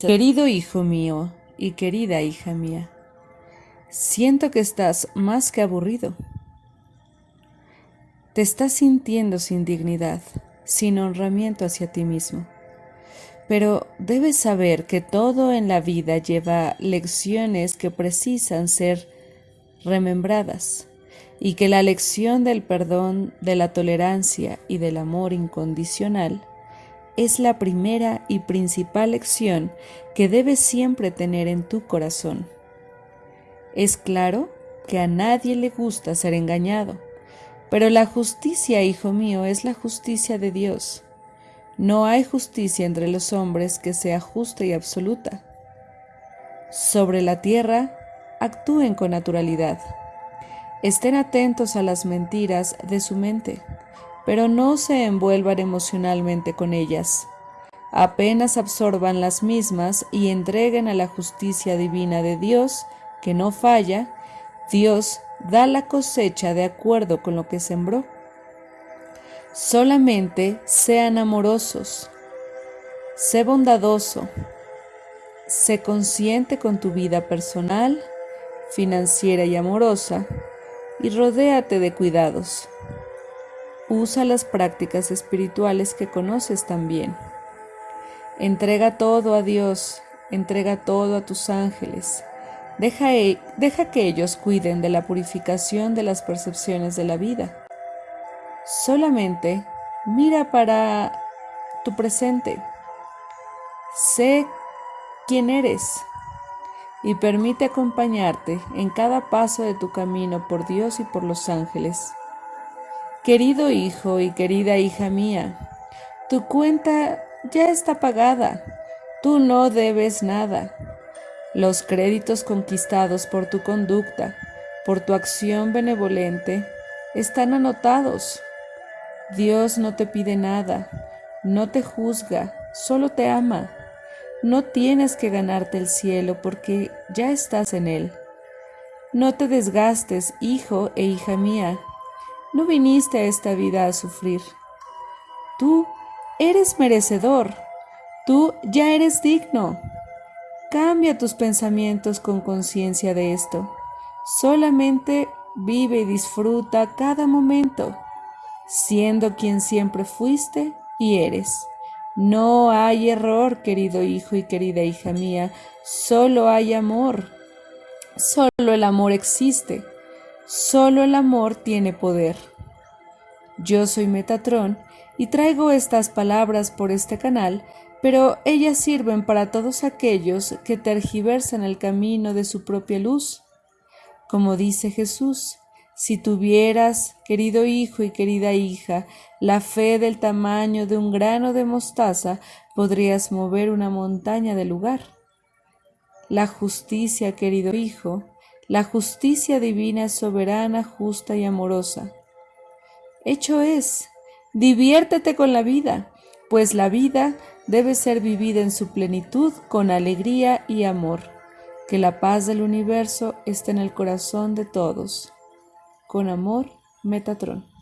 Querido hijo mío y querida hija mía, siento que estás más que aburrido. Te estás sintiendo sin dignidad, sin honramiento hacia ti mismo. Pero debes saber que todo en la vida lleva lecciones que precisan ser remembradas y que la lección del perdón, de la tolerancia y del amor incondicional es la primera y principal lección que debes siempre tener en tu corazón. Es claro que a nadie le gusta ser engañado, pero la justicia, hijo mío, es la justicia de Dios. No hay justicia entre los hombres que sea justa y absoluta. Sobre la tierra, actúen con naturalidad. Estén atentos a las mentiras de su mente, pero no se envuelvan emocionalmente con ellas. Apenas absorban las mismas y entreguen a la justicia divina de Dios, que no falla, Dios da la cosecha de acuerdo con lo que sembró. Solamente sean amorosos, sé bondadoso, sé consciente con tu vida personal, financiera y amorosa, y rodéate de cuidados. Usa las prácticas espirituales que conoces también. Entrega todo a Dios, entrega todo a tus ángeles. Deja, e, deja que ellos cuiden de la purificación de las percepciones de la vida Solamente mira para tu presente. Sé quién eres y permite acompañarte en cada paso de tu camino por Dios y por los ángeles. Querido hijo y querida hija mía, tu cuenta ya está pagada, tú no debes nada. Los créditos conquistados por tu conducta, por tu acción benevolente, están anotados Dios no te pide nada, no te juzga, solo te ama. No tienes que ganarte el cielo porque ya estás en él. No te desgastes, hijo e hija mía. No viniste a esta vida a sufrir. Tú eres merecedor. Tú ya eres digno. Cambia tus pensamientos con conciencia de esto. Solamente vive y disfruta cada momento siendo quien siempre fuiste y eres. No hay error, querido hijo y querida hija mía, solo hay amor. Solo el amor existe, solo el amor tiene poder. Yo soy Metatrón y traigo estas palabras por este canal, pero ellas sirven para todos aquellos que tergiversan el camino de su propia luz. Como dice Jesús, si tuvieras, querido hijo y querida hija, la fe del tamaño de un grano de mostaza, podrías mover una montaña de lugar. La justicia, querido hijo, la justicia divina es soberana, justa y amorosa. Hecho es, diviértete con la vida, pues la vida debe ser vivida en su plenitud con alegría y amor. Que la paz del universo esté en el corazón de todos. Con amor, Metatron.